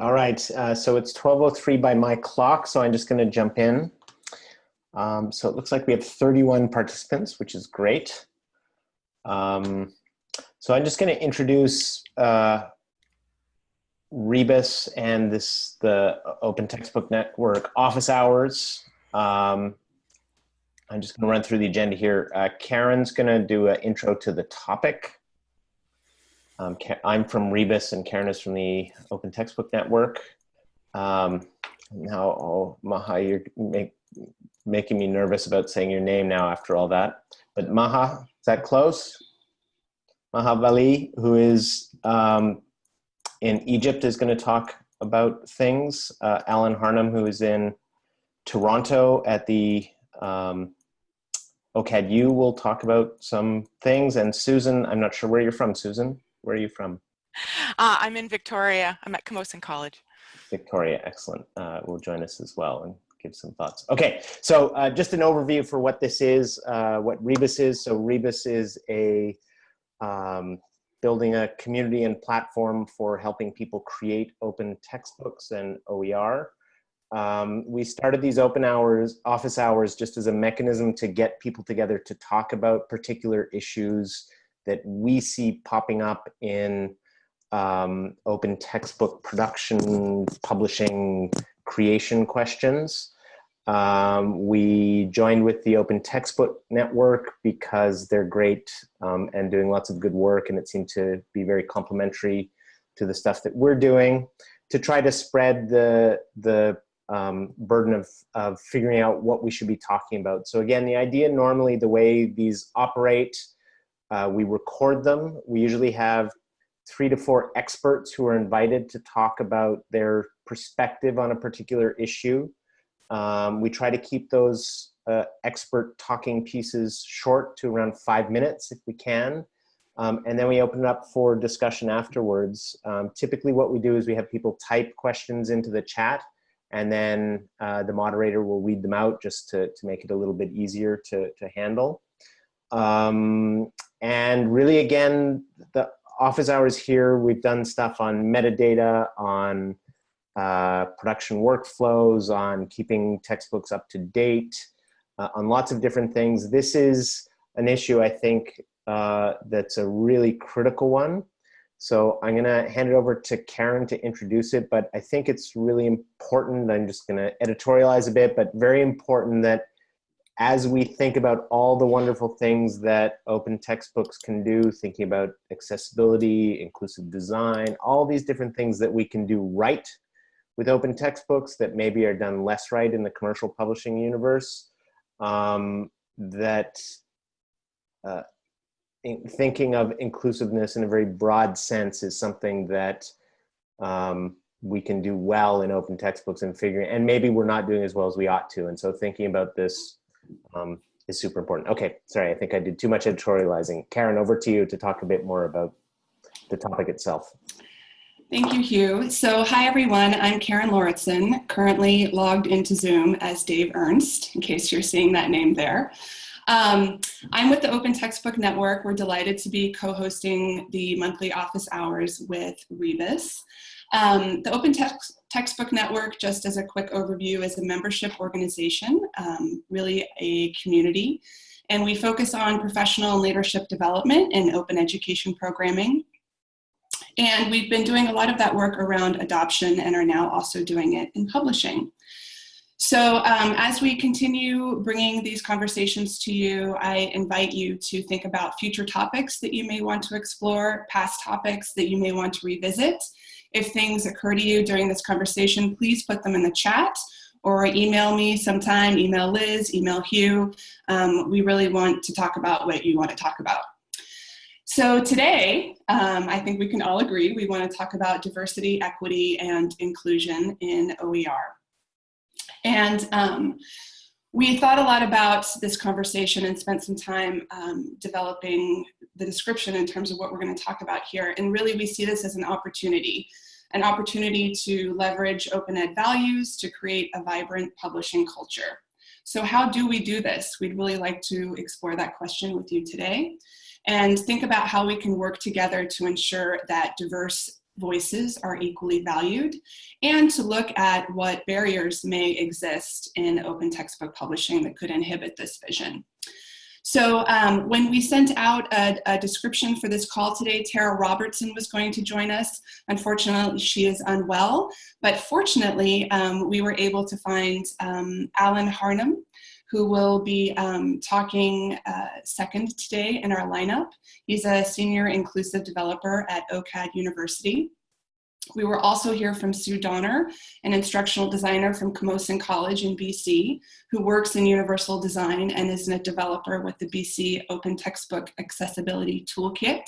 All right, uh, so it's 12.03 by my clock, so I'm just gonna jump in. Um, so it looks like we have 31 participants, which is great. Um, so I'm just gonna introduce uh, Rebus and this the Open Textbook Network office hours. Um, I'm just gonna run through the agenda here. Uh, Karen's gonna do an intro to the topic. Um, I'm from Rebus and Karen is from the Open Textbook Network. Um, now, oh, Maha, you're make, making me nervous about saying your name now after all that. But Maha, is that close? Maha Bali, who is um, in Egypt, is going to talk about things. Uh, Alan Harnum, who is in Toronto at the um, OCAD-U, will talk about some things. And Susan, I'm not sure where you're from, Susan. Where are you from? Uh, I'm in Victoria. I'm at Camosun College. Victoria, excellent. Uh, will join us as well and give some thoughts. Okay, so uh, just an overview for what this is, uh, what Rebus is. So Rebus is a um, building a community and platform for helping people create open textbooks and OER. Um, we started these open hours, office hours, just as a mechanism to get people together to talk about particular issues that we see popping up in um, open textbook production, publishing, creation questions. Um, we joined with the Open Textbook Network because they're great um, and doing lots of good work and it seemed to be very complementary to the stuff that we're doing to try to spread the, the um, burden of, of figuring out what we should be talking about. So again, the idea normally the way these operate uh, we record them. We usually have three to four experts who are invited to talk about their perspective on a particular issue. Um, we try to keep those uh, expert talking pieces short to around five minutes if we can. Um, and then we open it up for discussion afterwards. Um, typically what we do is we have people type questions into the chat and then uh, the moderator will read them out just to, to make it a little bit easier to, to handle. Um, and really, again, the office hours here, we've done stuff on metadata, on uh, production workflows, on keeping textbooks up to date, uh, on lots of different things. This is an issue, I think, uh, that's a really critical one. So I'm gonna hand it over to Karen to introduce it, but I think it's really important, I'm just gonna editorialize a bit, but very important that as we think about all the wonderful things that open textbooks can do, thinking about accessibility, inclusive design, all these different things that we can do right with open textbooks that maybe are done less right in the commercial publishing universe, um, that uh, thinking of inclusiveness in a very broad sense is something that um, we can do well in open textbooks and figuring, and maybe we're not doing as well as we ought to. And so thinking about this um, is super important. Okay, sorry, I think I did too much editorializing. Karen, over to you to talk a bit more about the topic itself. Thank you, Hugh. So hi, everyone. I'm Karen Lauritsen, currently logged into Zoom as Dave Ernst, in case you're seeing that name there. Um, I'm with the Open Textbook Network. We're delighted to be co-hosting the monthly office hours with Rebus. Um, the Open Text Textbook Network, just as a quick overview, is a membership organization, um, really a community. And we focus on professional and leadership development and open education programming. And we've been doing a lot of that work around adoption and are now also doing it in publishing. So um, as we continue bringing these conversations to you, I invite you to think about future topics that you may want to explore, past topics that you may want to revisit, if things occur to you during this conversation, please put them in the chat or email me sometime, email Liz, email Hugh. Um, we really want to talk about what you want to talk about. So today, um, I think we can all agree we want to talk about diversity, equity, and inclusion in OER. And um, we thought a lot about this conversation and spent some time um, developing the description in terms of what we're going to talk about here. And really, we see this as an opportunity, an opportunity to leverage open ed values to create a vibrant publishing culture. So how do we do this? We'd really like to explore that question with you today and think about how we can work together to ensure that diverse voices are equally valued, and to look at what barriers may exist in open textbook publishing that could inhibit this vision. So um, when we sent out a, a, description for this call today, Tara Robertson was going to join us. Unfortunately, she is unwell, but fortunately, um, we were able to find um, Alan Harnum, who will be um, talking uh, second today in our lineup. He's a senior inclusive developer at OCAD University. We were also here from Sue Doner, an instructional designer from Camosun College in BC, who works in universal design and is a developer with the BC Open Textbook Accessibility Toolkit.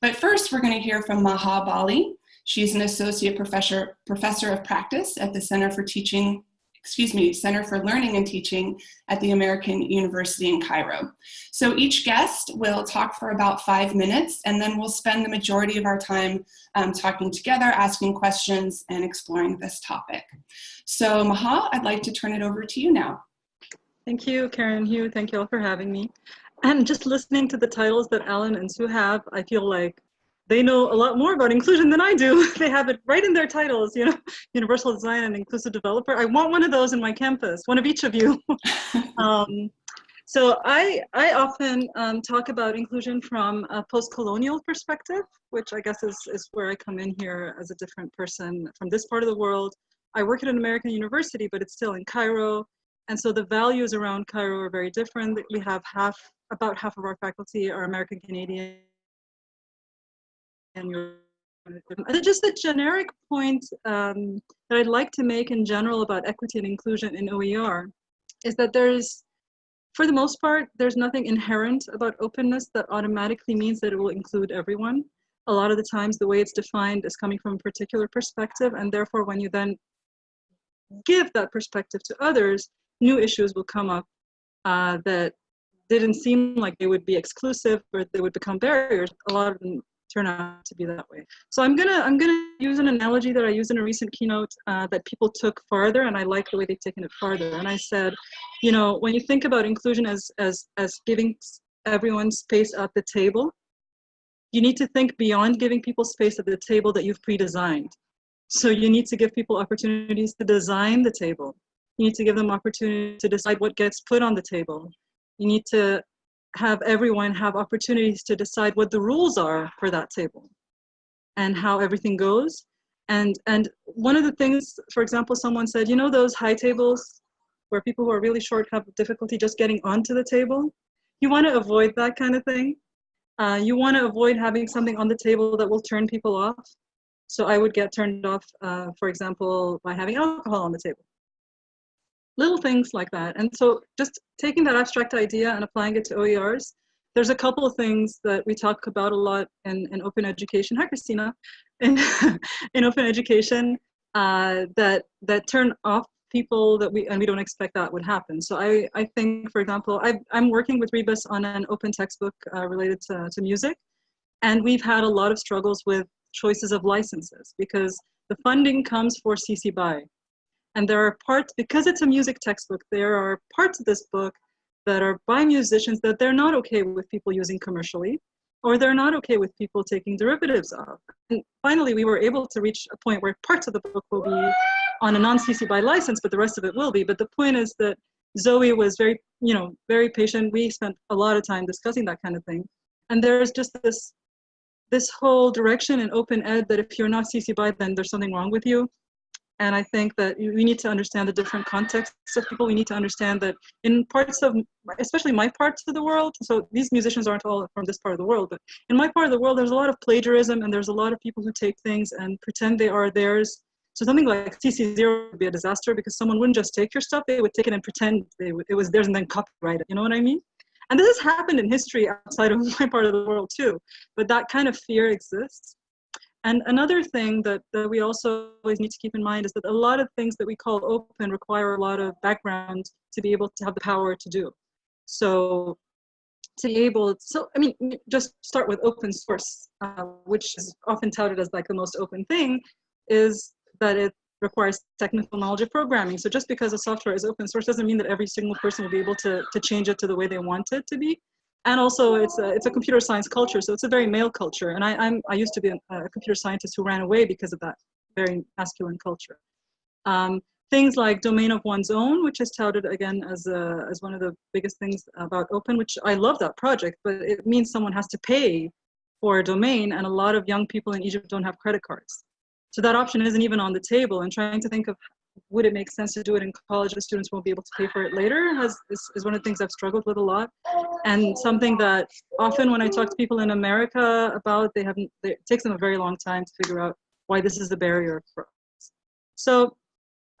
But first, we're going to hear from Maha Bali. She's an associate professor, professor of practice at the Center for Teaching excuse me, Center for Learning and Teaching at the American University in Cairo. So each guest will talk for about five minutes and then we'll spend the majority of our time um, talking together, asking questions and exploring this topic. So Maha, I'd like to turn it over to you now. Thank you, Karen Hugh. Thank you all for having me. And just listening to the titles that Alan and Sue have, I feel like they know a lot more about inclusion than I do. they have it right in their titles, you know, universal design and inclusive developer. I want one of those in my campus, one of each of you. um, so I, I often um, talk about inclusion from a post-colonial perspective, which I guess is, is where I come in here as a different person from this part of the world. I work at an American university, but it's still in Cairo. And so the values around Cairo are very different. We have half, about half of our faculty are American Canadian and just a generic point um, that I'd like to make in general about equity and inclusion in OER is that there's, for the most part, there's nothing inherent about openness that automatically means that it will include everyone. A lot of the times the way it's defined is coming from a particular perspective and therefore when you then give that perspective to others, new issues will come up uh, that didn't seem like they would be exclusive or they would become barriers. A lot of them turn out to be that way. So I'm gonna I'm gonna use an analogy that I used in a recent keynote uh, that people took farther, and I like the way they've taken it farther. And I said, you know, when you think about inclusion as as as giving everyone space at the table, you need to think beyond giving people space at the table that you've pre-designed. So you need to give people opportunities to design the table. You need to give them opportunity to decide what gets put on the table. You need to have everyone have opportunities to decide what the rules are for that table and how everything goes. And, and one of the things, for example, someone said, you know those high tables where people who are really short have difficulty just getting onto the table? You want to avoid that kind of thing. Uh, you want to avoid having something on the table that will turn people off. So I would get turned off, uh, for example, by having alcohol on the table little things like that. And so just taking that abstract idea and applying it to OERs, there's a couple of things that we talk about a lot in, in open education. Hi, Christina. In, in open education uh, that, that turn off people that we, and we don't expect that would happen. So I, I think, for example, i am working with Rebus on an open textbook uh, related to, to music. And we've had a lot of struggles with choices of licenses because the funding comes for CC BY, and there are parts, because it's a music textbook, there are parts of this book that are by musicians that they're not okay with people using commercially, or they're not okay with people taking derivatives of. And finally, we were able to reach a point where parts of the book will be on a non-CC BY license, but the rest of it will be. But the point is that Zoe was very, you know, very patient. We spent a lot of time discussing that kind of thing. And there's just this, this whole direction in open ed that if you're not CC BY, then there's something wrong with you. And I think that we need to understand the different contexts of people. We need to understand that in parts of, especially my parts of the world, so these musicians aren't all from this part of the world, but in my part of the world, there's a lot of plagiarism and there's a lot of people who take things and pretend they are theirs. So something like CC0 would be a disaster because someone wouldn't just take your stuff, they would take it and pretend would, it was theirs and then copyright it. You know what I mean? And this has happened in history outside of my part of the world too, but that kind of fear exists. And another thing that, that we also always need to keep in mind is that a lot of things that we call open require a lot of background to be able to have the power to do. So to be able, so I mean, just start with open source, uh, which is often touted as like the most open thing, is that it requires technical knowledge of programming. So just because a software is open source doesn't mean that every single person will be able to, to change it to the way they want it to be. And also it's a, it's a computer science culture, so it's a very male culture. And I, I'm, I used to be a, a computer scientist who ran away because of that very masculine culture. Um, things like domain of one's own, which is touted again as, a, as one of the biggest things about open, which I love that project, but it means someone has to pay for a domain and a lot of young people in Egypt don't have credit cards. So that option isn't even on the table and trying to think of would it make sense to do it in college if students won't be able to pay for it later has is, is one of the things I've struggled with a lot and something that often when I talk to people in America about they haven't it takes them a very long time to figure out why this is a barrier for us. So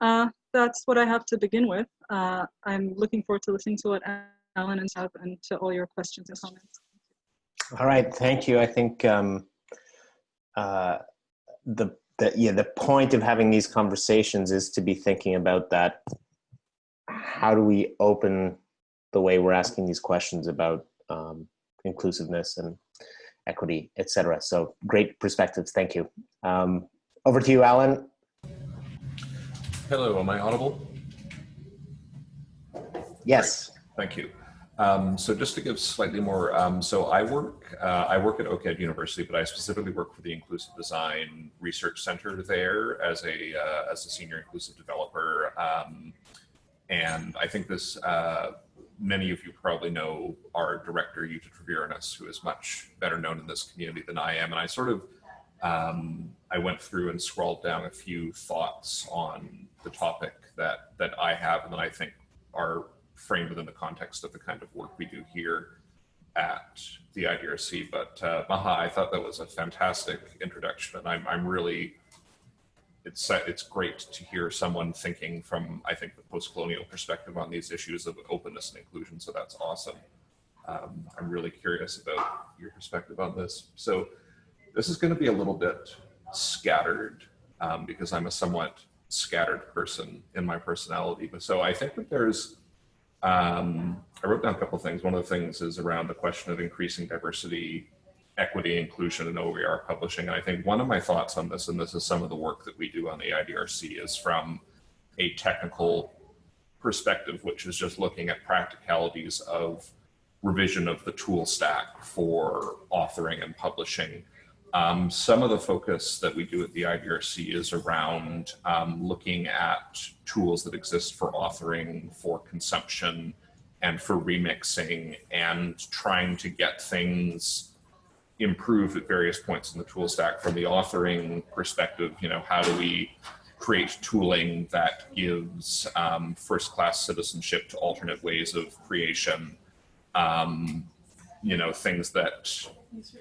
uh, that's what I have to begin with. Uh, I'm looking forward to listening to what Alan and have and to all your questions and comments. All right, thank you. I think um, uh, the the yeah the point of having these conversations is to be thinking about that. How do we open the way we're asking these questions about um, inclusiveness and equity, etc. So great perspectives. Thank you. Um, over to you, Alan. Hello, am I audible? Yes. Great. Thank you. Um, so just to give slightly more, um, so I work, uh, I work at OCAD University, but I specifically work for the Inclusive Design Research Center there as a, uh, as a senior inclusive developer. Um, and I think this, uh, many of you probably know our director, Jutta Treviranus, who is much better known in this community than I am. And I sort of, um, I went through and scrawled down a few thoughts on the topic that, that I have and that I think are framed within the context of the kind of work we do here at the IDRC. But uh, Maha, I thought that was a fantastic introduction, and I'm, I'm really it's it's great to hear someone thinking from I think the post-colonial perspective on these issues of openness and inclusion. So that's awesome. Um, I'm really curious about your perspective on this. So this is going to be a little bit scattered um, because I'm a somewhat scattered person in my personality. But so I think that there's um, I wrote down a couple of things. One of the things is around the question of increasing diversity, equity, inclusion in OER publishing. And I think one of my thoughts on this, and this is some of the work that we do on the IDRC, is from a technical perspective, which is just looking at practicalities of revision of the tool stack for authoring and publishing um, some of the focus that we do at the IDRC is around um, looking at tools that exist for authoring, for consumption, and for remixing, and trying to get things improved at various points in the tool stack from the authoring perspective. You know, how do we create tooling that gives um, first-class citizenship to alternate ways of creation? Um, you know, things that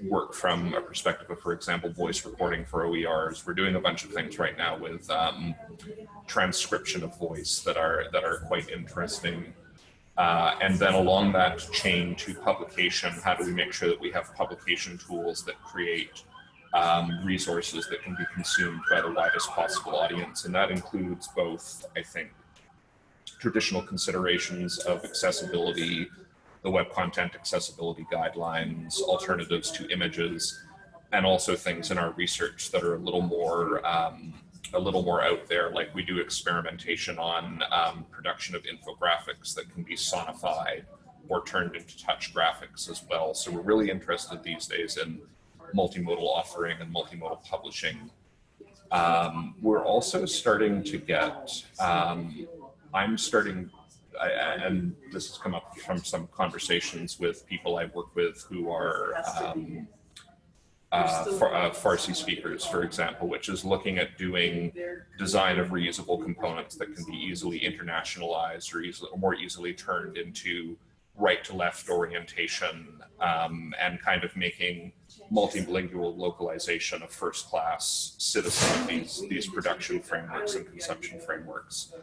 work from a perspective of, for example, voice recording for OERs. We're doing a bunch of things right now with um, transcription of voice that are that are quite interesting. Uh, and then along that chain to publication, how do we make sure that we have publication tools that create um, resources that can be consumed by the widest possible audience? And that includes both, I think, traditional considerations of accessibility, the web content accessibility guidelines, alternatives to images, and also things in our research that are a little more um, a little more out there, like we do experimentation on um, production of infographics that can be sonified or turned into touch graphics as well. So we're really interested these days in multimodal offering and multimodal publishing. Um, we're also starting to get, um, I'm starting I, and this has come up from some conversations with people I work with who are um, uh, far, uh, Farsi speakers, for example, which is looking at doing design of reusable components that can be easily internationalized or, easily, or more easily turned into right to left orientation um, and kind of making multilingual localization of first class citizen of these, these production frameworks and consumption frameworks.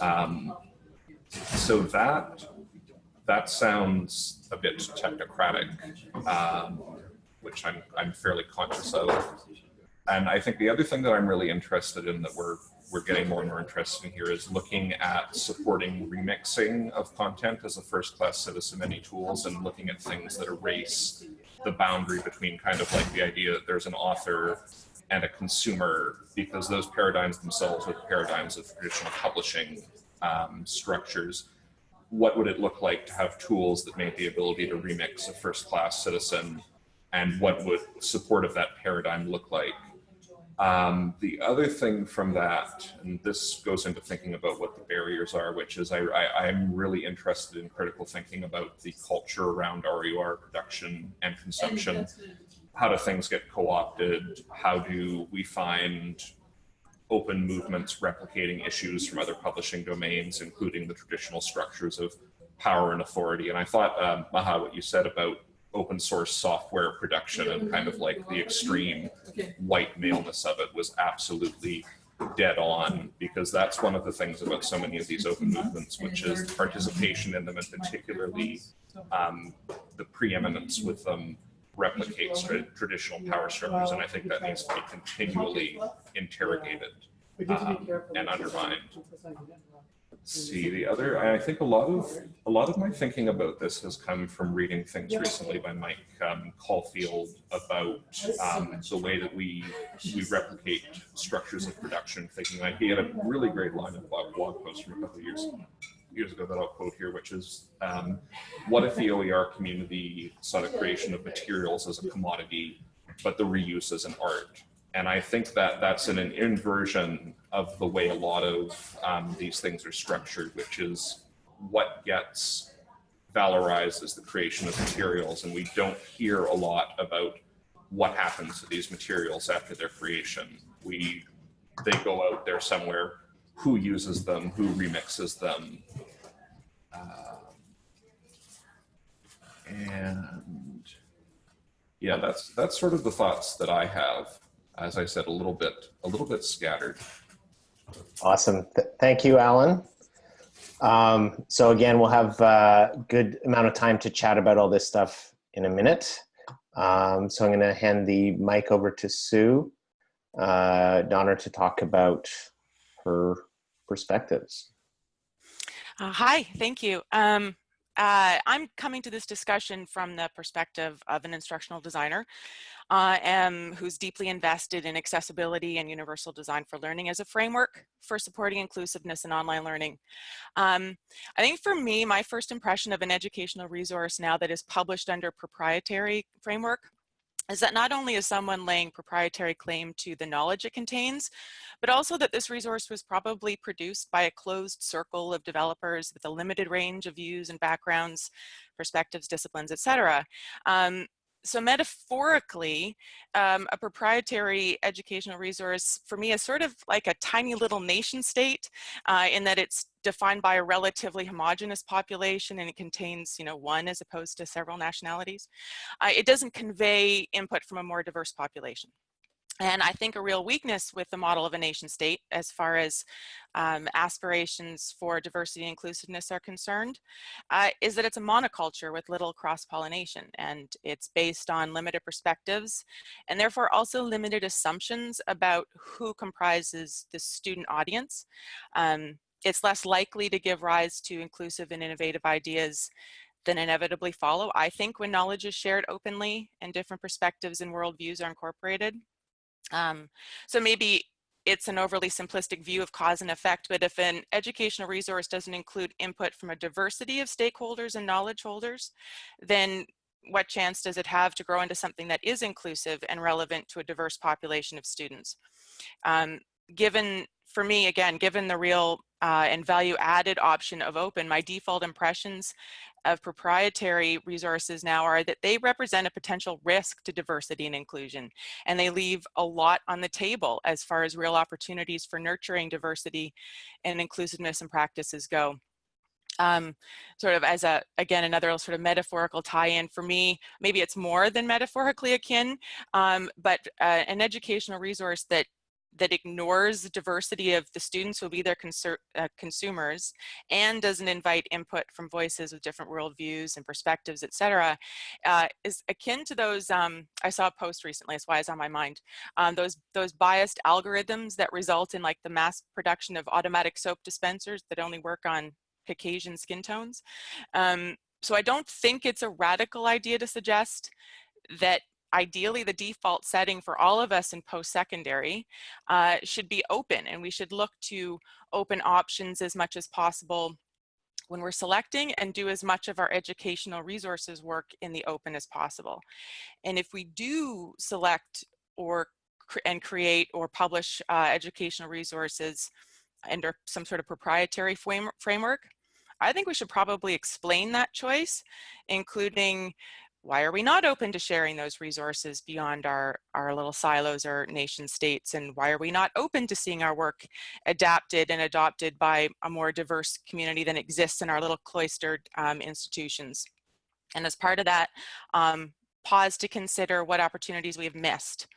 Um, so that that sounds a bit technocratic, um, which I'm I'm fairly conscious of. And I think the other thing that I'm really interested in that we're we're getting more and more interested in here is looking at supporting remixing of content as a first-class citizen any tools and looking at things that erase the boundary between kind of like the idea that there's an author and a consumer because those paradigms themselves are the paradigms of traditional publishing um, structures. what would it look like to have tools that made the ability to remix a first class citizen and what would support of that paradigm look like? Um, the other thing from that, and this goes into thinking about what the barriers are, which is I, I, I'm really interested in critical thinking about the culture around OER production and consumption. How do things get co-opted? How do we find open movements replicating issues from other publishing domains, including the traditional structures of power and authority? And I thought, um, Maha, what you said about open source software production and kind of like the extreme white maleness of it was absolutely dead on because that's one of the things about so many of these open movements, which is participation in them and particularly um, the preeminence with them replicates tra traditional power structures. And I think that needs to be continually interrogated um, and undermined. see the other i think a lot of a lot of my thinking about this has come from reading things recently by mike um, caulfield about um, the way that we we replicate structures of production thinking like he had a really great line in a blog post from a couple of years years ago that i'll quote here which is um, what if the oer community saw the creation of materials as a commodity but the reuse as an art and I think that that's an, an inversion of the way a lot of um, these things are structured, which is what gets valorized as the creation of materials. And we don't hear a lot about what happens to these materials after their creation. We, they go out there somewhere, who uses them, who remixes them. Uh, and yeah, that's, that's sort of the thoughts that I have as I said, a little bit, a little bit scattered. Awesome. Th thank you, Alan. Um, so again, we'll have a good amount of time to chat about all this stuff in a minute. Um, so I'm going to hand the mic over to Sue uh, Doner to talk about her perspectives. Uh, hi, thank you. Um, uh, I'm coming to this discussion from the perspective of an instructional designer uh, um, who's deeply invested in accessibility and universal design for learning as a framework for supporting inclusiveness in online learning. Um, I think for me, my first impression of an educational resource now that is published under proprietary framework is that not only is someone laying proprietary claim to the knowledge it contains, but also that this resource was probably produced by a closed circle of developers with a limited range of views and backgrounds, perspectives, disciplines, etc. Um, so metaphorically, um, a proprietary educational resource for me is sort of like a tiny little nation state uh, in that it's defined by a relatively homogenous population and it contains, you know, one as opposed to several nationalities. Uh, it doesn't convey input from a more diverse population. And I think a real weakness with the model of a nation state as far as um, aspirations for diversity and inclusiveness are concerned uh, is that it's a monoculture with little cross-pollination and it's based on limited perspectives and therefore also limited assumptions about who comprises the student audience. Um, it's less likely to give rise to inclusive and innovative ideas than inevitably follow, I think, when knowledge is shared openly and different perspectives and worldviews are incorporated. Um, so maybe it's an overly simplistic view of cause and effect, but if an educational resource doesn't include input from a diversity of stakeholders and knowledge holders, then what chance does it have to grow into something that is inclusive and relevant to a diverse population of students? Um, given, for me, again, given the real uh, and value added option of open, my default impressions of proprietary resources now are that they represent a potential risk to diversity and inclusion. And they leave a lot on the table as far as real opportunities for nurturing diversity and inclusiveness and practices go. Um, sort of as a, again, another sort of metaphorical tie-in for me, maybe it's more than metaphorically akin, um, but uh, an educational resource that that ignores the diversity of the students who will be their uh, consumers and doesn't invite input from voices with different worldviews and perspectives, et cetera, uh, is akin to those, um, I saw a post recently, that's why it's on my mind, um, those, those biased algorithms that result in like the mass production of automatic soap dispensers that only work on Caucasian skin tones. Um, so I don't think it's a radical idea to suggest that ideally the default setting for all of us in post-secondary uh, should be open and we should look to open options as much as possible when we're selecting and do as much of our educational resources work in the open as possible. And if we do select or and create or publish uh, educational resources under some sort of proprietary frame framework, I think we should probably explain that choice, including why are we not open to sharing those resources beyond our, our little silos or nation states? And why are we not open to seeing our work adapted and adopted by a more diverse community than exists in our little cloistered um, institutions? And as part of that, um, pause to consider what opportunities we have missed.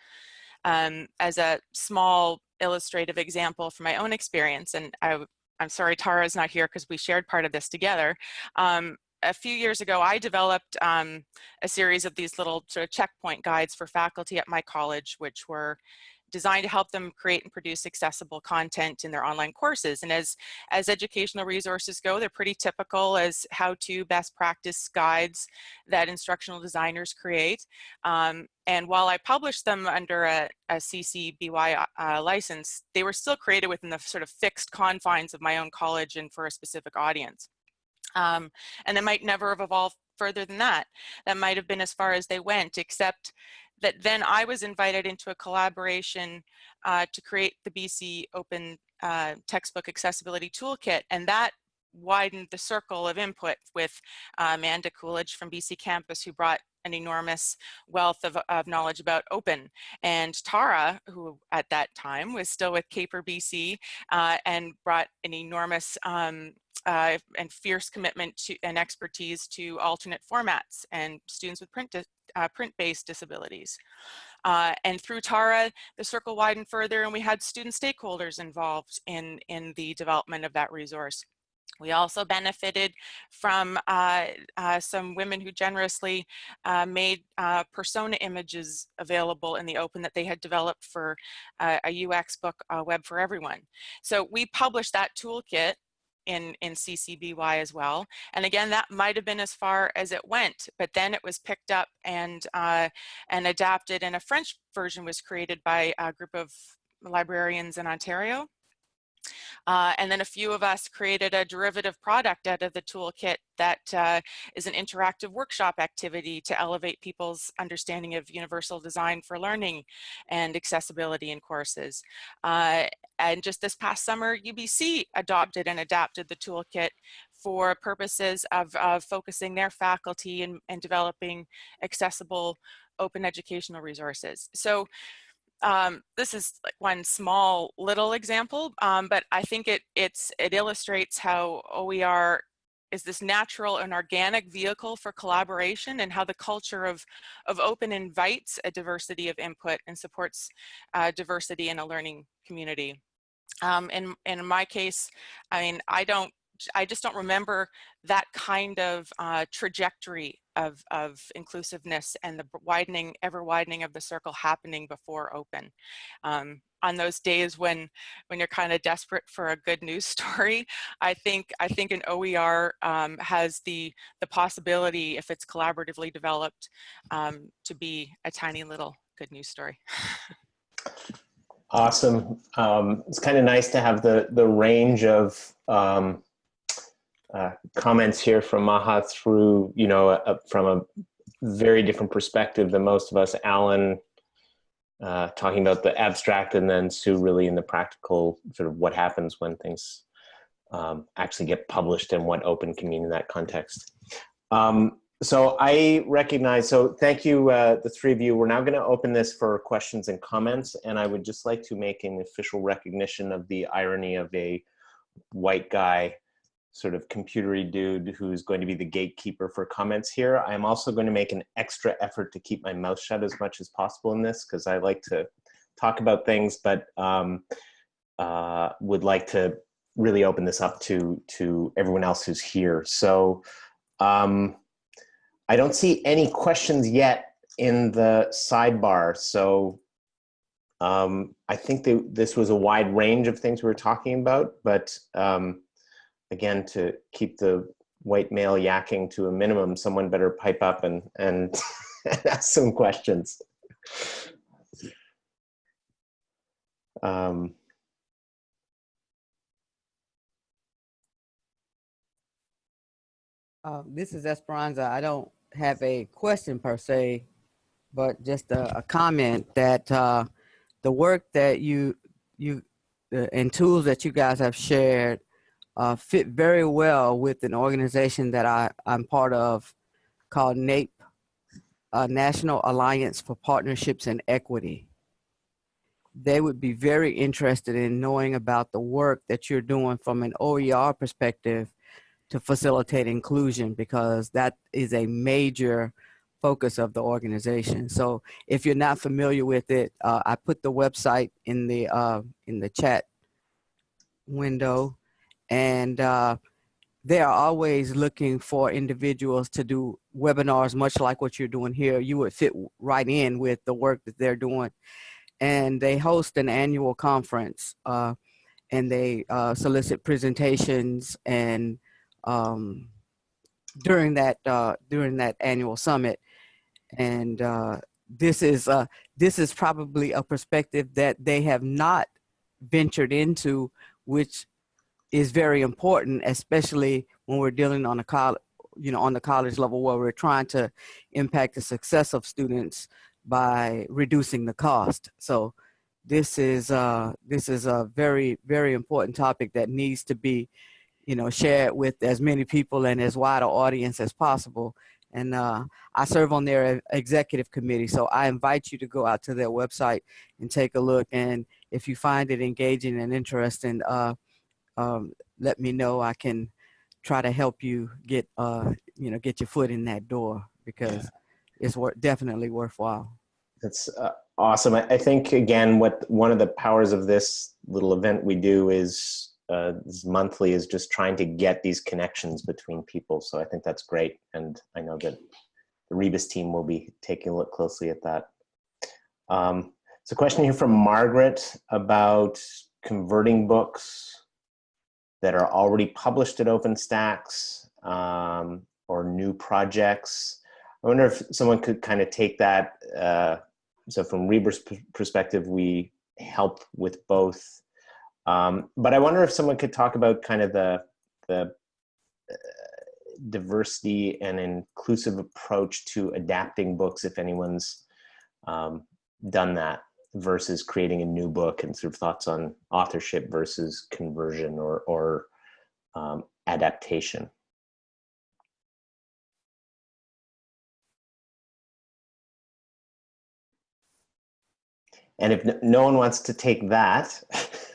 Um, as a small illustrative example from my own experience, and I, am sorry Tara is not here because we shared part of this together. Um, a few years ago, I developed um, a series of these little sort of checkpoint guides for faculty at my college, which were designed to help them create and produce accessible content in their online courses. And as, as educational resources go, they're pretty typical as how-to best practice guides that instructional designers create. Um, and while I published them under a, a CC BY uh, license, they were still created within the sort of fixed confines of my own college and for a specific audience. Um, and they might never have evolved further than that. That might have been as far as they went, except that then I was invited into a collaboration uh, to create the BC Open uh, Textbook Accessibility Toolkit, and that widened the circle of input with uh, Amanda Coolidge from BC Campus, who brought an enormous wealth of, of, knowledge about open. And Tara, who at that time was still with CAPER BC uh, and brought an enormous um, uh, and fierce commitment to and expertise to alternate formats and students with print uh, print-based disabilities. Uh, and through TARA, the circle widened further and we had student stakeholders involved in, in the development of that resource. We also benefited from uh, uh, some women who generously uh, made uh, persona images available in the open that they had developed for uh, a UX book, uh, Web for Everyone. So we published that toolkit in, in CCBY as well. And again, that might have been as far as it went, but then it was picked up and, uh, and adapted and a French version was created by a group of librarians in Ontario. Uh, and then a few of us created a derivative product out of the toolkit that uh, is an interactive workshop activity to elevate people's understanding of universal design for learning and accessibility in courses. Uh, and just this past summer, UBC adopted and adapted the toolkit for purposes of, of focusing their faculty and, and developing accessible open educational resources. So um, this is like one small little example, um, but I think it, it's, it illustrates how OER is this natural and organic vehicle for collaboration and how the culture of, of open invites a diversity of input and supports uh, diversity in a learning community. Um, in, in my case, I mean, I don't I just don't remember that kind of uh, trajectory of, of inclusiveness and the widening, ever widening of the circle happening before open. Um, on those days when when you're kind of desperate for a good news story, I think I think an OER um, has the the possibility, if it's collaboratively developed, um, to be a tiny little good news story. Awesome. Um, it's kind of nice to have the the range of um, uh, comments here from Maha through, you know, a, from a very different perspective than most of us. Alan uh, talking about the abstract and then Sue really in the practical sort of what happens when things um, actually get published and what open can mean in that context. Um, so I recognize, so thank you, uh, the three of you. We're now gonna open this for questions and comments and I would just like to make an official recognition of the irony of a white guy sort of computery dude who's going to be the gatekeeper for comments here. I'm also going to make an extra effort to keep my mouth shut as much as possible in this because I like to talk about things, but um, uh, would like to really open this up to, to everyone else who's here. So um, I don't see any questions yet in the sidebar. So um, I think that this was a wide range of things we were talking about, but um, again, to keep the white male yakking to a minimum, someone better pipe up and, and ask some questions. Um, Uh, this is Esperanza. I don't have a question per se, but just a, a comment that uh, the work that you you uh, and tools that you guys have shared uh, fit very well with an organization that I, I'm part of called NAPE, uh, National Alliance for Partnerships and Equity. They would be very interested in knowing about the work that you're doing from an OER perspective to facilitate inclusion because that is a major focus of the organization. So if you're not familiar with it, uh, I put the website in the uh, in the chat window, and uh, they are always looking for individuals to do webinars, much like what you're doing here. You would fit right in with the work that they're doing, and they host an annual conference, uh, and they uh, solicit presentations and um, during that uh, during that annual summit, and uh, this is uh, this is probably a perspective that they have not ventured into, which is very important, especially when we're dealing on a college, you know, on the college level where we're trying to impact the success of students by reducing the cost. So this is uh, this is a very very important topic that needs to be you know, shared with as many people and as wide an audience as possible. And uh, I serve on their executive committee, so I invite you to go out to their website and take a look. And if you find it engaging and interesting, uh, um, let me know. I can try to help you get, uh, you know, get your foot in that door because yeah. it's wor definitely worthwhile. That's uh, awesome. I, I think again, what one of the powers of this little event we do is uh, monthly is just trying to get these connections between people. So I think that's great. And I know that the Rebus team will be taking a look closely at that. Um, so a question here from Margaret about converting books that are already published at OpenStax um, or new projects. I wonder if someone could kind of take that. Uh, so from Rebus perspective, we help with both um, but I wonder if someone could talk about kind of the, the uh, diversity and inclusive approach to adapting books, if anyone's um, done that, versus creating a new book and sort of thoughts on authorship versus conversion or, or um, adaptation. And if no one wants to take that,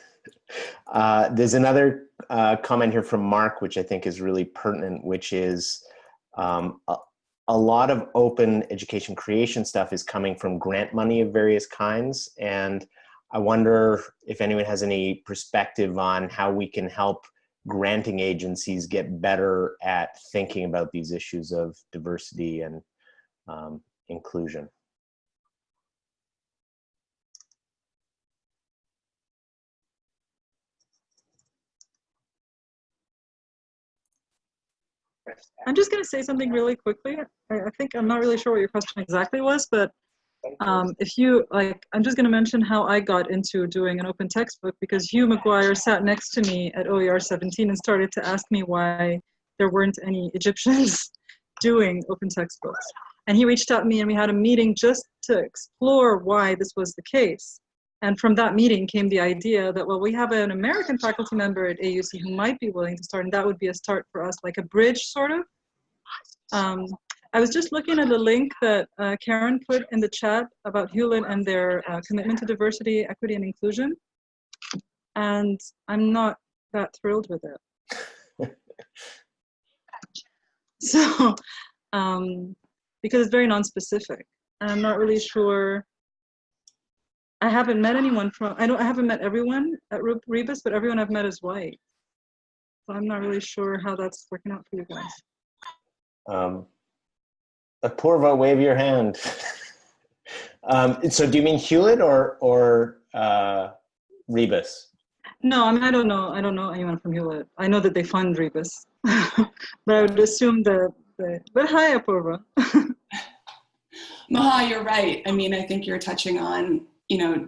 Uh, there's another uh, comment here from Mark, which I think is really pertinent, which is um, a, a, lot of open education creation stuff is coming from grant money of various kinds. And I wonder if anyone has any perspective on how we can help granting agencies get better at thinking about these issues of diversity and um, inclusion. I'm just going to say something really quickly. I, I, think I'm not really sure what your question exactly was, but um, if you like, I'm just going to mention how I got into doing an open textbook because Hugh McGuire sat next to me at OER 17 and started to ask me why there weren't any Egyptians doing open textbooks. And he reached out to me and we had a meeting just to explore why this was the case. And from that meeting came the idea that, well, we have an American faculty member at AUC who might be willing to start, and that would be a start for us, like a bridge sort of. Um, I was just looking at the link that uh, Karen put in the chat about Hewlett and their uh, commitment to diversity, equity, and inclusion. And I'm not that thrilled with it. so, um, because it's very non-specific. And I'm not really sure I haven't met anyone from, I don't, I haven't met everyone at Rebus, but everyone I've met is white. So I'm not really sure how that's working out for you guys. Um, Apurva, wave your hand. um, so do you mean Hewlett or, or uh, Rebus? No, I mean, I don't know. I don't know anyone from Hewlett. I know that they fund Rebus, but I would assume that, that but hi, Apurva. Maha, you're right. I mean, I think you're touching on you know,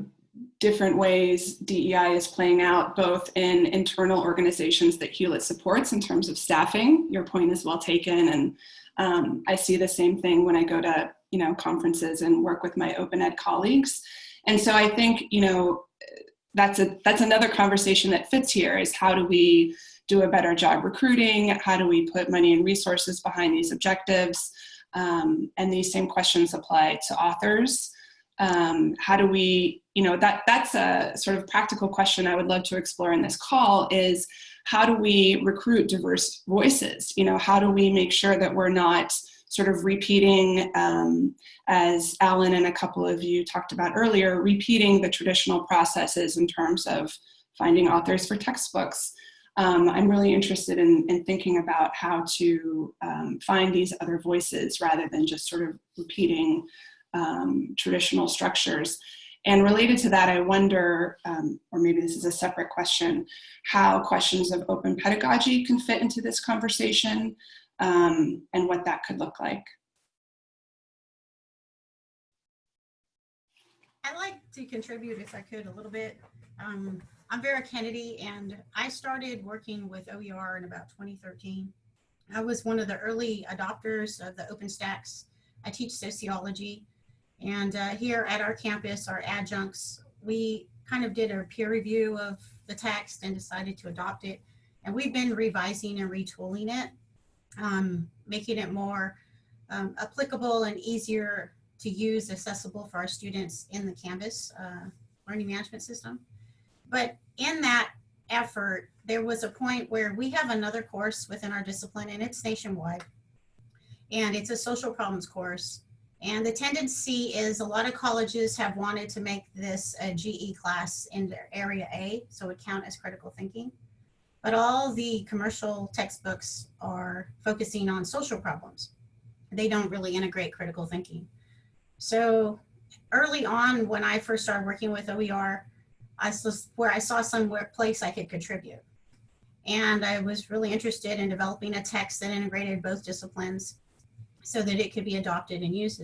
different ways DEI is playing out both in internal organizations that Hewlett supports in terms of staffing. Your point is well taken. And um, I see the same thing when I go to, you know, conferences and work with my open ed colleagues. And so I think, you know, that's a that's another conversation that fits here is how do we do a better job recruiting? How do we put money and resources behind these objectives? Um, and these same questions apply to authors. Um, how do we, you know, that that's a sort of practical question I would love to explore in this call is how do we recruit diverse voices? You know, how do we make sure that we're not sort of repeating, um, as Alan and a couple of you talked about earlier, repeating the traditional processes in terms of finding authors for textbooks. Um, I'm really interested in, in, thinking about how to um, find these other voices rather than just sort of repeating um, traditional structures. And related to that, I wonder, um, or maybe this is a separate question, how questions of open pedagogy can fit into this conversation um, and what that could look like. I'd like to contribute, if I could, a little bit. Um, I'm Vera Kennedy, and I started working with OER in about 2013. I was one of the early adopters of the OpenStax. I teach sociology, and uh, here at our campus, our adjuncts, we kind of did a peer review of the text and decided to adopt it. And we've been revising and retooling it, um, making it more um, applicable and easier to use, accessible for our students in the Canvas uh, learning management system. But in that effort, there was a point where we have another course within our discipline and it's nationwide. And it's a social problems course. And the tendency is a lot of colleges have wanted to make this a GE class in their area A, so it count as critical thinking. But all the commercial textbooks are focusing on social problems. They don't really integrate critical thinking. So early on, when I first started working with OER, I saw where I saw some place I could contribute. And I was really interested in developing a text that integrated both disciplines so that it could be adopted and used.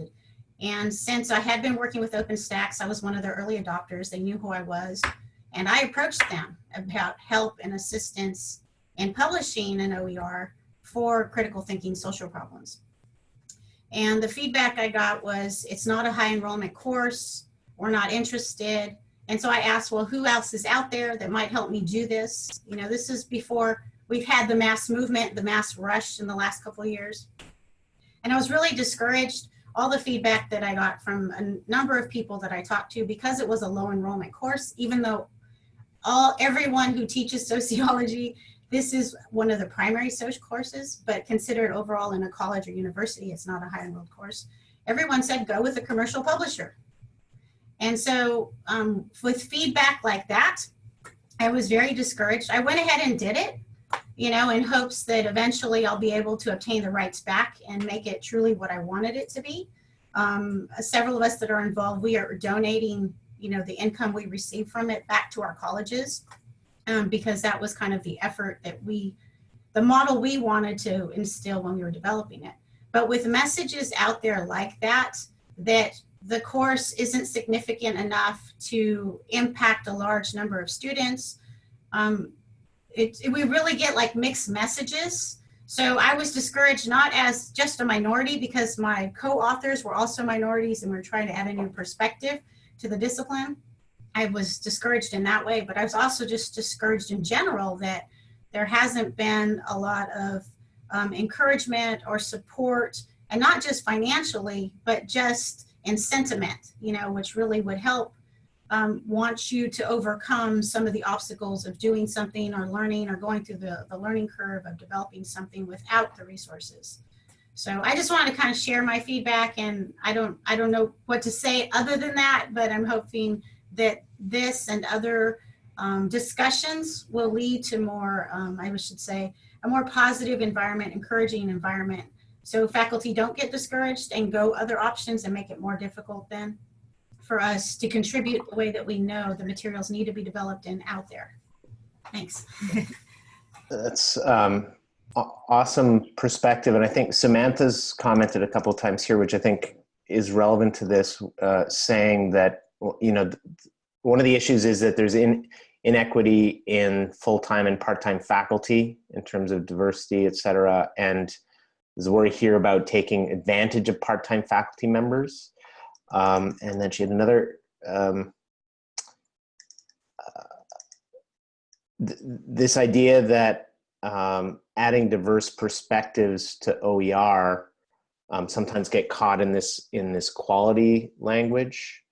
And since I had been working with OpenStax, I was one of their early adopters. They knew who I was. And I approached them about help and assistance in publishing an OER for critical thinking social problems. And the feedback I got was, it's not a high enrollment course. We're not interested. And so I asked, well, who else is out there that might help me do this? You know, this is before we've had the mass movement, the mass rush in the last couple of years. And I was really discouraged. All the feedback that I got from a number of people that I talked to, because it was a low enrollment course, even though all everyone who teaches sociology, this is one of the primary social courses, but considered overall in a college or university, it's not a high enrolled course. Everyone said go with a commercial publisher. And so um, with feedback like that, I was very discouraged. I went ahead and did it you know, in hopes that eventually I'll be able to obtain the rights back and make it truly what I wanted it to be. Um, several of us that are involved, we are donating, you know, the income we receive from it back to our colleges um, because that was kind of the effort that we, the model we wanted to instill when we were developing it. But with messages out there like that, that the course isn't significant enough to impact a large number of students, um, it, we really get like mixed messages. So I was discouraged not as just a minority because my co-authors were also minorities and we are trying to add a new perspective to the discipline. I was discouraged in that way, but I was also just discouraged in general that there hasn't been a lot of um, encouragement or support and not just financially, but just in sentiment, you know, which really would help um, wants you to overcome some of the obstacles of doing something or learning or going through the, the learning curve of developing something without the resources. So I just want to kind of share my feedback and I don't, I don't know what to say other than that, but I'm hoping that this and other um, discussions will lead to more, um, I should say, a more positive environment, encouraging environment. So faculty don't get discouraged and go other options and make it more difficult then for us to contribute the way that we know the materials need to be developed and out there. Thanks. That's um, awesome perspective. And I think Samantha's commented a couple of times here, which I think is relevant to this, uh, saying that, you know, one of the issues is that there's in, inequity in full-time and part-time faculty in terms of diversity, et cetera. And there's a worry here about taking advantage of part-time faculty members. Um, and then she had another, um, uh, th this idea that um, adding diverse perspectives to OER um, sometimes get caught in this in this quality language,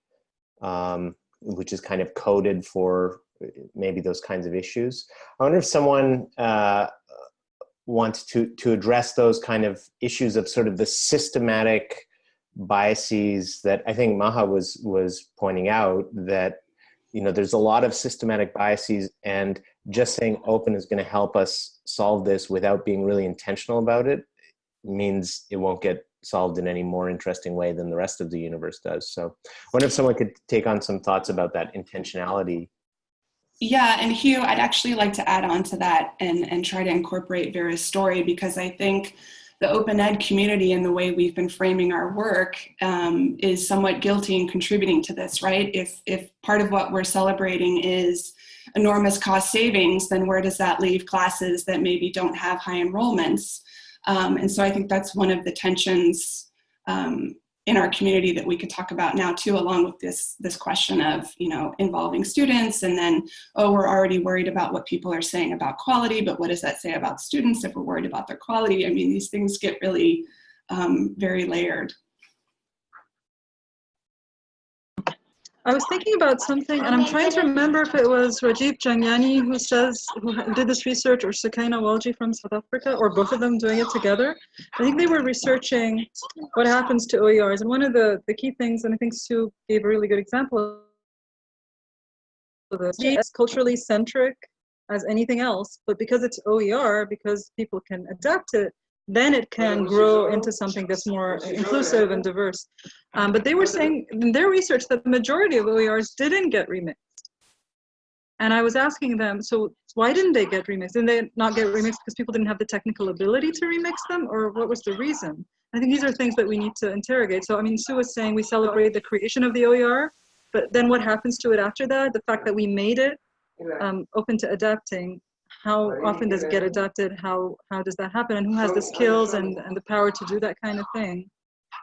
um, which is kind of coded for maybe those kinds of issues. I wonder if someone uh, wants to to address those kind of issues of sort of the systematic biases that I think Maha was was pointing out that you know there's a lot of systematic biases and just saying open is going to help us solve this without being really intentional about it means it won't get solved in any more interesting way than the rest of the universe does. So I wonder if someone could take on some thoughts about that intentionality. Yeah, and Hugh, I'd actually like to add on to that and, and try to incorporate Vera's story because I think the open ed community and the way we've been framing our work um, is somewhat guilty in contributing to this, right? If, if part of what we're celebrating is enormous cost savings, then where does that leave classes that maybe don't have high enrollments? Um, and so I think that's one of the tensions um, in our community that we could talk about now too, along with this, this question of, you know, involving students and then, oh, we're already worried about what people are saying about quality, but what does that say about students if we're worried about their quality? I mean, these things get really um, very layered. I was thinking about something, and I'm trying to remember if it was Rajiv Jhangiani who says who did this research, or Sukaina Walji from South Africa, or both of them doing it together. I think they were researching what happens to OERs, and one of the the key things, and I think Sue gave a really good example of this. It's culturally centric as anything else, but because it's OER, because people can adapt it, then it can grow into something that's more inclusive and diverse. Um, but they were saying in their research that the majority of OERs didn't get remixed. And I was asking them, so why didn't they get remixed? Didn't they not get remixed because people didn't have the technical ability to remix them, or what was the reason? I think these are things that we need to interrogate. So, I mean, Sue was saying we celebrate the creation of the OER, but then what happens to it after that? The fact that we made it um, open to adapting how often does it get adopted? How how does that happen? And who has the skills and, and the power to do that kind of thing?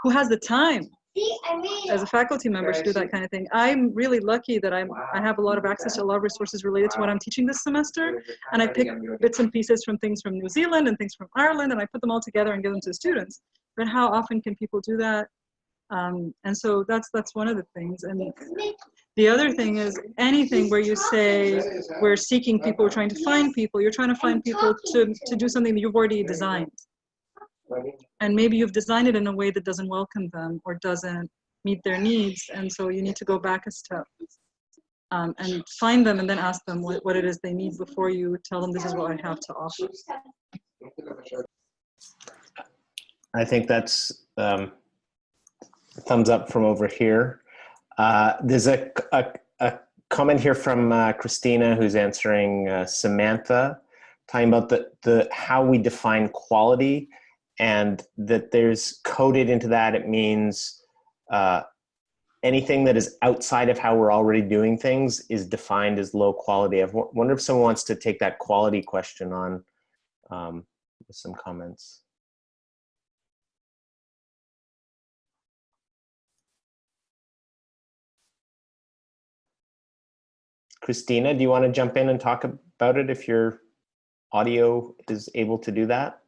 Who has the time as a faculty member to do that kind of thing? I'm really lucky that I'm I have a lot of access to a lot of resources related to what I'm teaching this semester, and I pick bits and pieces from things from New Zealand and things from Ireland, and I put them all together and give them to the students. But how often can people do that? Um, and so that's that's one of the things. And the other thing is anything where you say we're seeking people, we're trying to find people, you're trying to find people to, to do something that you've already designed. And maybe you've designed it in a way that doesn't welcome them or doesn't meet their needs. And so you need to go back a step um, and find them and then ask them what, what it is they need before you tell them this is what I have to offer. I think that's um, thumbs up from over here. Uh, there's a, a, a, comment here from uh, Christina who's answering uh, Samantha, talking about the, the how we define quality and that there's coded into that it means uh, anything that is outside of how we're already doing things is defined as low quality. I wonder if someone wants to take that quality question on um, with some comments. Christina, do you want to jump in and talk about it if your audio is able to do that?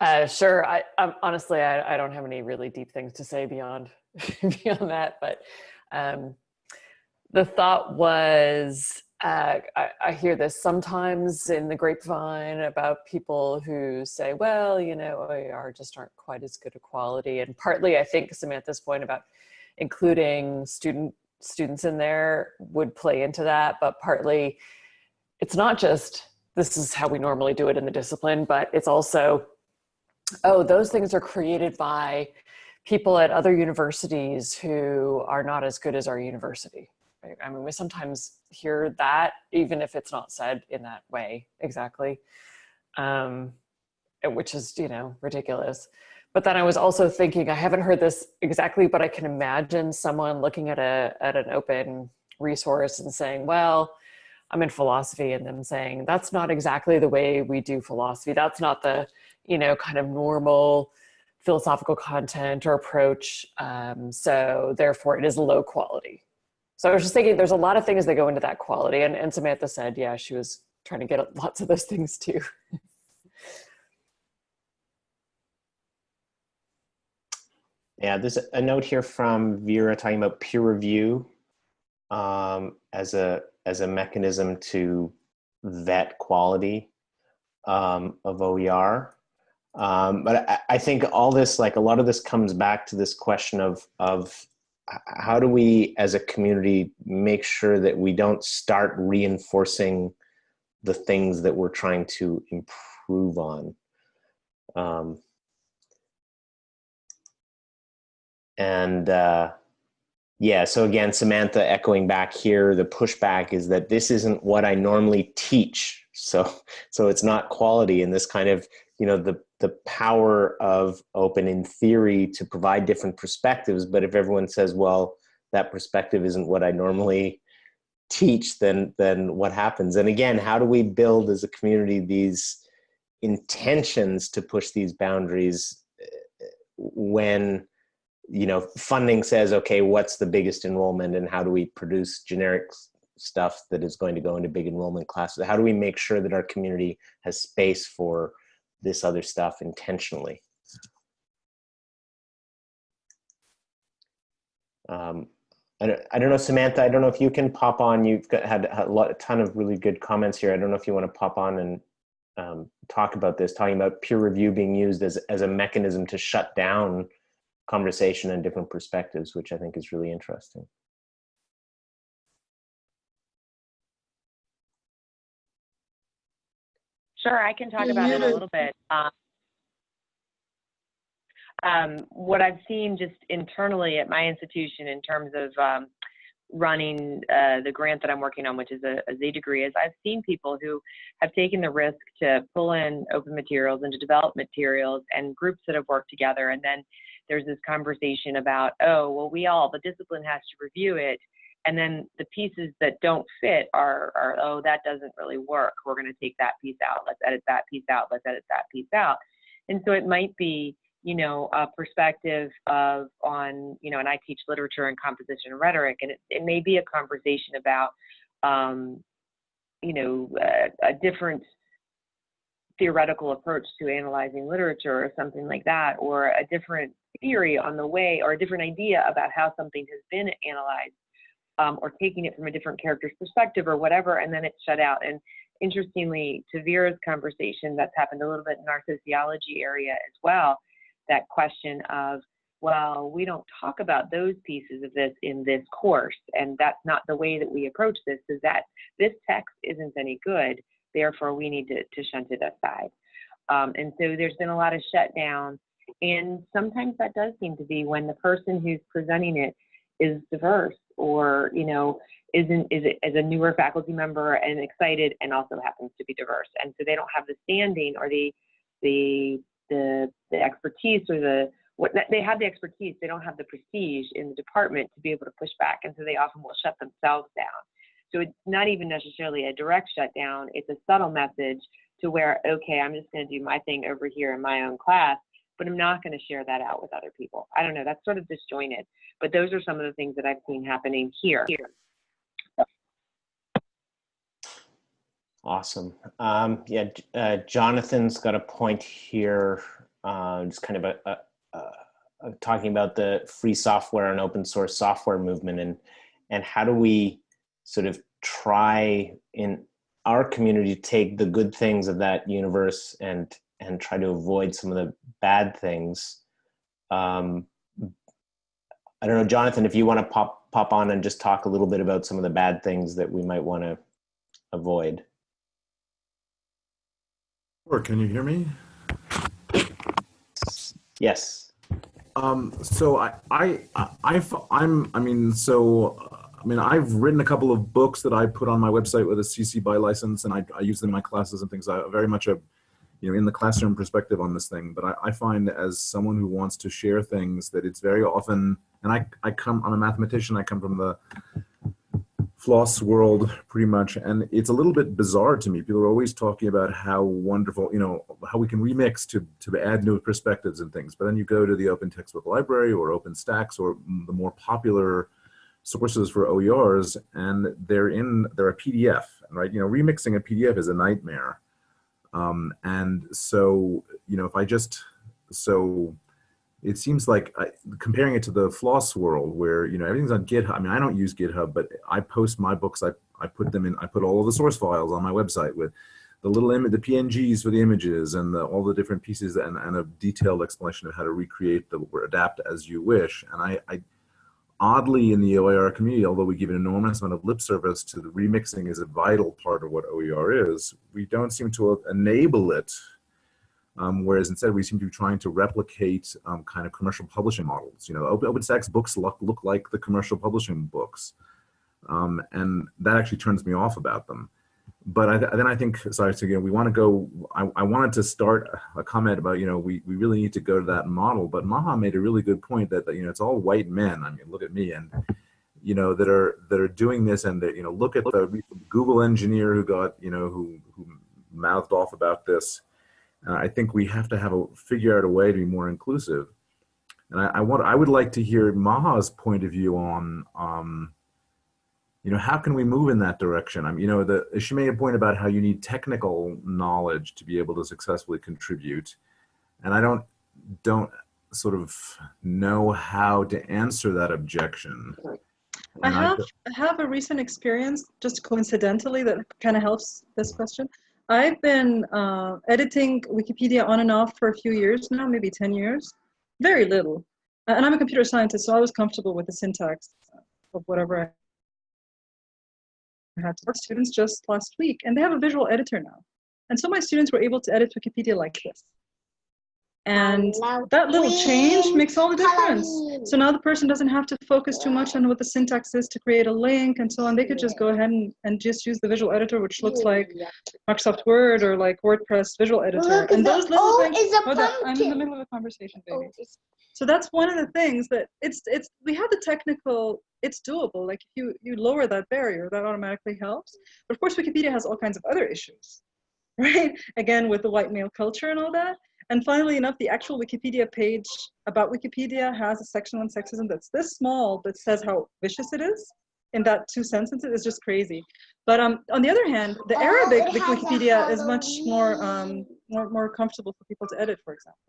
Uh, sure. I, I'm, honestly, I, I don't have any really deep things to say beyond beyond that. But um, the thought was, uh, I, I hear this sometimes in the grapevine about people who say, well, you know, OER just aren't quite as good a quality. And partly, I think Samantha's point about including student students in there would play into that, but partly it's not just this is how we normally do it in the discipline, but it's also, oh, those things are created by people at other universities who are not as good as our university. Right? I mean, we sometimes hear that, even if it's not said in that way exactly, um, which is, you know, ridiculous. But then I was also thinking, I haven't heard this exactly, but I can imagine someone looking at a at an open resource and saying, well, I'm in philosophy and then saying, that's not exactly the way we do philosophy. That's not the, you know, kind of normal philosophical content or approach. Um, so therefore it is low quality. So I was just thinking there's a lot of things that go into that quality. And, and Samantha said, yeah, she was trying to get lots of those things too. Yeah, there's a note here from Vera talking about peer review um, as a as a mechanism to vet quality um, of OER. Um, but I, I, think all this, like a lot of this comes back to this question of, of how do we as a community make sure that we don't start reinforcing the things that we're trying to improve on. And uh, yeah, so again, Samantha echoing back here, the pushback is that this isn't what I normally teach. So, so it's not quality and this kind of, you know, the, the power of open in theory to provide different perspectives. But if everyone says, well, that perspective isn't what I normally teach, then, then what happens? And again, how do we build as a community these intentions to push these boundaries eh, when you know, funding says, okay, what's the biggest enrollment and how do we produce generic stuff that is going to go into big enrollment classes? How do we make sure that our community has space for this other stuff intentionally? Um, I don't, I don't know, Samantha, I don't know if you can pop on. You've got, had a, lot, a ton of really good comments here. I don't know if you want to pop on and um, talk about this, talking about peer review being used as, as a mechanism to shut down conversation and different perspectives, which I think is really interesting. Sure, I can talk about it a little bit. Um, um, what I've seen just internally at my institution in terms of um, running uh, the grant that I'm working on, which is a, a Z degree, is I've seen people who have taken the risk to pull in open materials and to develop materials and groups that have worked together and then there's this conversation about, oh, well, we all, the discipline has to review it. And then the pieces that don't fit are, are oh, that doesn't really work. We're going to take that piece out. Let's edit that piece out. Let's edit that piece out. And so it might be, you know, a perspective of on, you know, and I teach literature and composition and rhetoric, and it, it may be a conversation about, um, you know, a, a different theoretical approach to analyzing literature or something like that, or a different theory on the way or a different idea about how something has been analyzed um, or taking it from a different character's perspective or whatever, and then it's shut out. And interestingly, to Vera's conversation, that's happened a little bit in our sociology area as well, that question of, well, we don't talk about those pieces of this in this course, and that's not the way that we approach this, is that this text isn't any good, therefore we need to, to shunt it aside. Um, and so there's been a lot of shutdown and sometimes that does seem to be when the person who's presenting it is diverse or, you know, isn't is it as a newer faculty member and excited and also happens to be diverse. And so they don't have the standing or the the the the expertise or the what they have the expertise, they don't have the prestige in the department to be able to push back. And so they often will shut themselves down. So it's not even necessarily a direct shutdown, it's a subtle message to where, okay, I'm just going to do my thing over here in my own class but I'm not going to share that out with other people. I don't know, that's sort of disjointed. But those are some of the things that I've seen happening here. Awesome. Um, yeah, uh, Jonathan's got a point here, uh, just kind of a, a, a, talking about the free software and open source software movement and, and how do we sort of try in our community to take the good things of that universe and and try to avoid some of the bad things. Um, I don't know, Jonathan, if you want to pop pop on and just talk a little bit about some of the bad things that we might want to avoid. Or can you hear me? Yes. Um, so I, I, I, I'm, I mean, so, I mean, I've written a couple of books that I put on my website with a CC BY license and I, I use them in my classes and things. I very much a you know in the classroom perspective on this thing but I, I, find as someone who wants to share things that it's very often and I, I come i'm a mathematician i come from the floss world pretty much and it's a little bit bizarre to me people are always talking about how wonderful you know how we can remix to to add new perspectives and things but then you go to the open textbook library or openstax or the more popular sources for oers and they're in they're a pdf right? You know remixing a pdf is a nightmare. Um, and so you know if i just so it seems like I, comparing it to the floss world where you know everything's on github i mean i don't use github but i post my books i, I put them in i put all of the source files on my website with the little image the pngs for the images and the, all the different pieces and, and a detailed explanation of how to recreate the or adapt as you wish. And i, I oddly in the oer community although we give an enormous amount of lip service to the remixing is a vital part of what oer is we don't seem to enable it um, whereas instead we seem to be trying to replicate um, kind of commercial publishing models. You know, Open, OpenStax books look, look like the commercial publishing books. Um, and that actually turns me off about them. But I, then I think, sorry, so we want to go, I, I wanted to start a comment about, you know, we, we really need to go to that model, but Maha made a really good point that, that, you know, it's all white men. I mean, look at me and, you know, that are, that are doing this and that, you know, look at the Google engineer who got, you know, who, who mouthed off about this uh, I think we have to have a figure out a way to be more inclusive. And I, I want I would like to hear Maha's point of view on um, you know, how can we move in that direction? I mean, you know, the, she made a point about how you need technical knowledge to be able to successfully contribute. And I don't, don't sort of know how to answer that objection. I have, I have a recent experience, just coincidentally, that kind of helps this question. I've been uh, editing Wikipedia on and off for a few years now, maybe 10 years. Very little. And I'm a computer scientist, so I was comfortable with the syntax of whatever I had to work students just last week, and they have a visual editor now. And so my students were able to edit Wikipedia like this. And that little change makes all the difference. So now the person doesn't have to focus too much on what the syntax is to create a link and so on. They could just go ahead and, and just use the visual editor, which looks like Microsoft Word or like WordPress visual editor. And those little things, hold on, oh, I'm in the middle of a conversation, baby. So that's one of the things that it's, it's, we have the technical, it's doable. Like if you, you lower that barrier, that automatically helps. But of course, Wikipedia has all kinds of other issues, right? Again, with the white male culture and all that. And finally enough, the actual Wikipedia page about Wikipedia has a section on sexism that's this small, but says how vicious it is. In that two sentences is just crazy. But um, on the other hand, the Arabic Wikipedia is much more, um, more, more comfortable for people to edit, for example.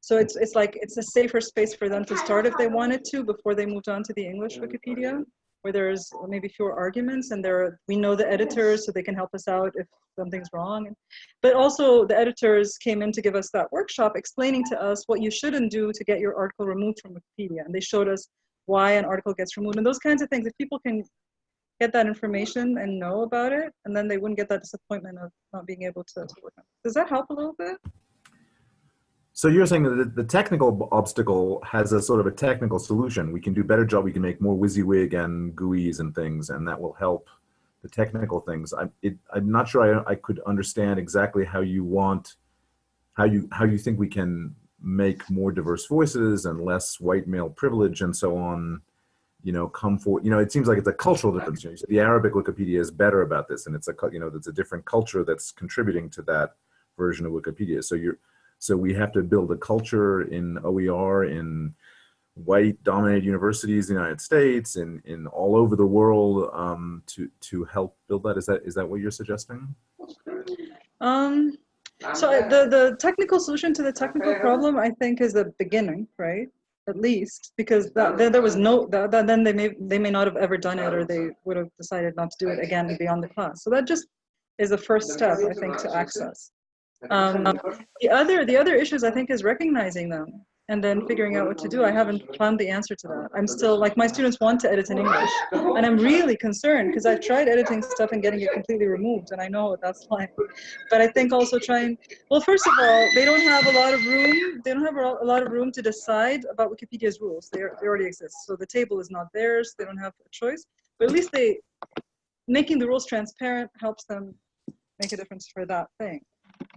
So it's, it's like, it's a safer space for them to start if they wanted to before they moved on to the English Wikipedia where there's maybe fewer arguments and there we know the editors so they can help us out if something's wrong. But also the editors came in to give us that workshop explaining to us what you shouldn't do to get your article removed from Wikipedia. And they showed us why an article gets removed and those kinds of things. If people can get that information and know about it, and then they wouldn't get that disappointment of not being able to, to work on it. Does that help a little bit? So you're saying that the technical obstacle has a sort of a technical solution. We can do better job. We can make more WYSIWYG and GUIs and things, and that will help the technical things. I, I'm not sure I, I could understand exactly how you want, how you how you think we can make more diverse voices and less white male privilege and so on. You know, come for You know, it seems like it's a cultural difference. You know, the Arabic Wikipedia is better about this, and it's a you know, it's a different culture that's contributing to that version of Wikipedia. So you're so we have to build a culture in OER in white dominated universities in the United States and in all over the world um, to to help build that. Is that is that what you're suggesting? Um, so the the technical solution to the technical problem, I think, is the beginning, right? At least because that, then there was no that, that, then they may they may not have ever done it or they would have decided not to do it again beyond the class. So that just is the first step, I think, to access. Um, the other the other issues I think is recognizing them and then figuring out what to do. I haven't found the answer to that. I'm still like my students want to edit in English, and I'm really concerned because I've tried editing stuff and getting it completely removed, and I know what that's like. But I think also trying. Well, first of all, they don't have a lot of room. They don't have a lot of room to decide about Wikipedia's rules. They they already exist, so the table is not theirs. They don't have a choice. But at least they making the rules transparent helps them make a difference for that thing.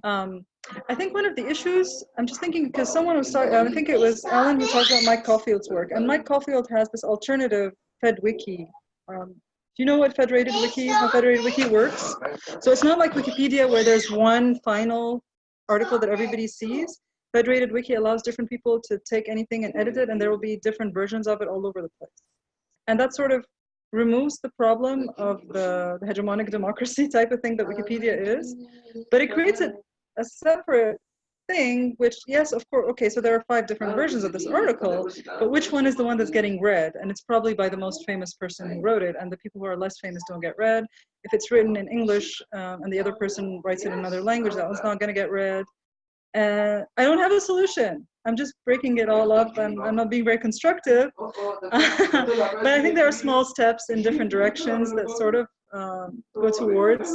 Um, I think one of the issues, I'm just thinking because someone was talking, I think it was Alan who talked about Mike Caulfield's work, and Mike Caulfield has this alternative FedWiki um, do you know what Federated Wiki, how Federated Wiki works? So it's not like Wikipedia where there's one final article that everybody sees. Federated Wiki allows different people to take anything and edit it, and there will be different versions of it all over the place. And that sort of removes the problem of the, hegemonic democracy type of thing that Wikipedia is, but it creates a, a separate thing, which, yes, of course, okay, so there are five different versions of this article, but which one is the one that's getting read? And it's probably by the most famous person who wrote it, and the people who are less famous don't get read. If it's written in English um, and the other person writes it in another language, that one's not gonna get read. And I don't have a solution. I'm just breaking it all up and I'm not being very constructive. but I think there are small steps in different directions that sort of um, go towards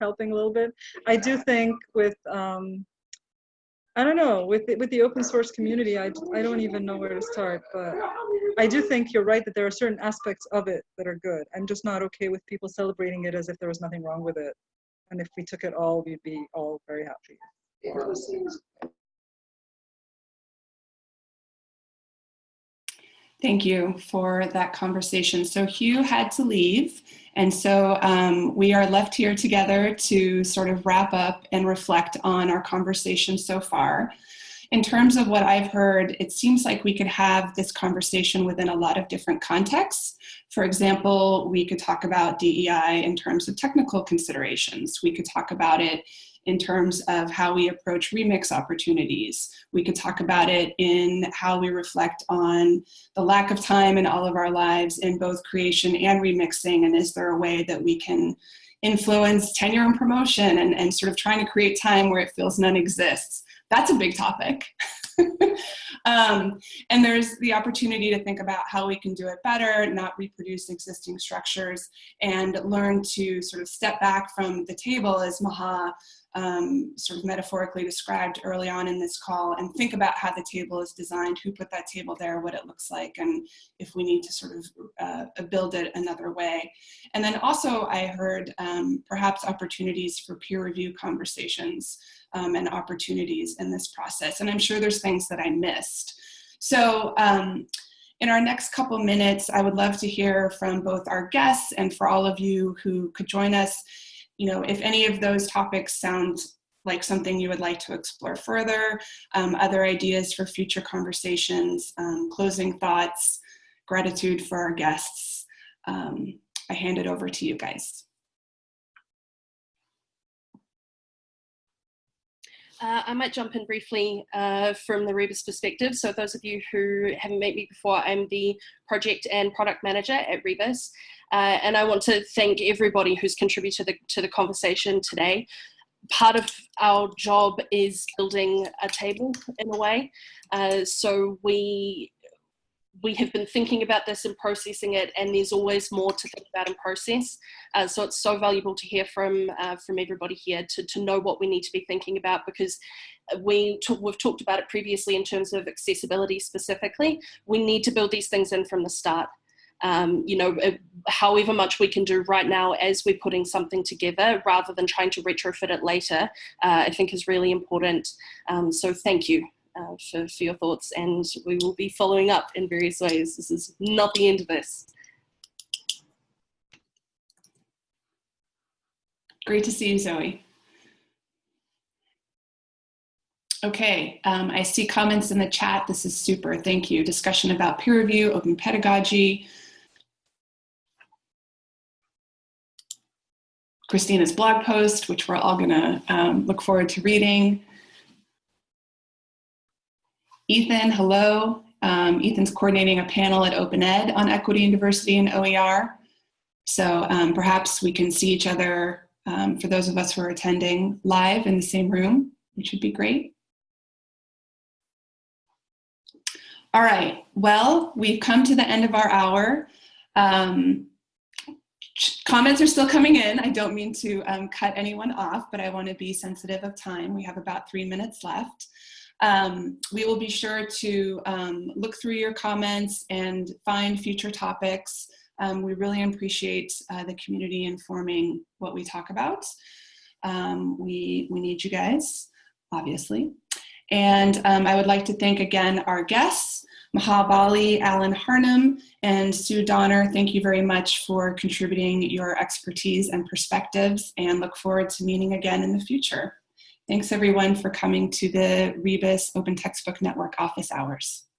helping a little bit. I do think with um, I don't know, with the, with the open source community, I, I don't even know where to start, but I do think you're right that there are certain aspects of it that are good. I'm just not okay with people celebrating it as if there was nothing wrong with it. And if we took it all, we'd be all very happy. Thank you for that conversation. So Hugh had to leave, and so um, we are left here together to sort of wrap up and reflect on our conversation so far. In terms of what I've heard, it seems like we could have this conversation within a lot of different contexts. For example, we could talk about DEI in terms of technical considerations. We could talk about it in terms of how we approach remix opportunities. We could talk about it in how we reflect on the lack of time in all of our lives in both creation and remixing, and is there a way that we can influence tenure and promotion and, and sort of trying to create time where it feels none exists. That's a big topic. um, and there's the opportunity to think about how we can do it better, not reproduce existing structures, and learn to sort of step back from the table as Maha um, sort of metaphorically described early on in this call and think about how the table is designed, who put that table there, what it looks like, and if we need to sort of uh, build it another way. And then also I heard um, perhaps opportunities for peer review conversations um, and opportunities in this process. And I'm sure there's things that I missed. So um, in our next couple minutes, I would love to hear from both our guests and for all of you who could join us you know, if any of those topics sound like something you would like to explore further, um, other ideas for future conversations, um, closing thoughts, gratitude for our guests, um, I hand it over to you guys. Uh, I might jump in briefly uh, from the Rebus perspective. So those of you who haven't met me before, I'm the project and product manager at Rebus. Uh, and I want to thank everybody who's contributed to the, to the conversation today. Part of our job is building a table in a way. Uh, so we we have been thinking about this and processing it, and there's always more to think about and process. Uh, so it's so valuable to hear from uh, from everybody here to, to know what we need to be thinking about because we we've talked about it previously in terms of accessibility specifically. We need to build these things in from the start. Um, you know, uh, however much we can do right now as we're putting something together rather than trying to retrofit it later, uh, I think is really important. Um, so thank you uh, for, for your thoughts and we will be following up in various ways. This is not the end of this. Great to see you, Zoe. Okay, um, I see comments in the chat. This is super, thank you. Discussion about peer review, open pedagogy. Christina's blog post, which we're all gonna um, look forward to reading. Ethan, hello. Um, Ethan's coordinating a panel at Open Ed on equity and diversity in OER. So um, perhaps we can see each other, um, for those of us who are attending live in the same room, which would be great. All right, well, we've come to the end of our hour. Um, comments are still coming in. I don't mean to um, cut anyone off, but I want to be sensitive of time. We have about three minutes left. Um, we will be sure to um, look through your comments and find future topics. Um, we really appreciate uh, the community informing what we talk about. Um, we, we need you guys, obviously. And um, I would like to thank again our guests, Maha Bali, Alan Harnum, and Sue Doner. Thank you very much for contributing your expertise and perspectives and look forward to meeting again in the future. Thanks everyone for coming to the Rebus Open Textbook Network office hours.